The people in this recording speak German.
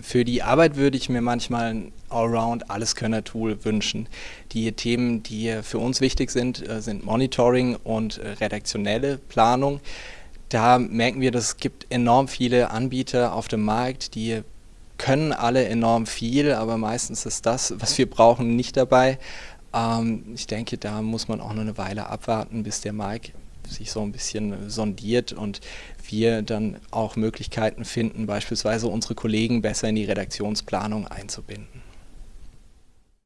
Für die Arbeit würde ich mir manchmal ein Allround-Alleskönner-Tool wünschen. Die Themen, die für uns wichtig sind, äh, sind Monitoring und äh, redaktionelle Planung. Da merken wir, dass es gibt enorm viele Anbieter auf dem Markt, die können alle enorm viel, aber meistens ist das, was wir brauchen, nicht dabei. Ähm, ich denke, da muss man auch noch eine Weile abwarten, bis der Markt sich so ein bisschen sondiert und wir dann auch Möglichkeiten finden, beispielsweise unsere Kollegen besser in die Redaktionsplanung einzubinden.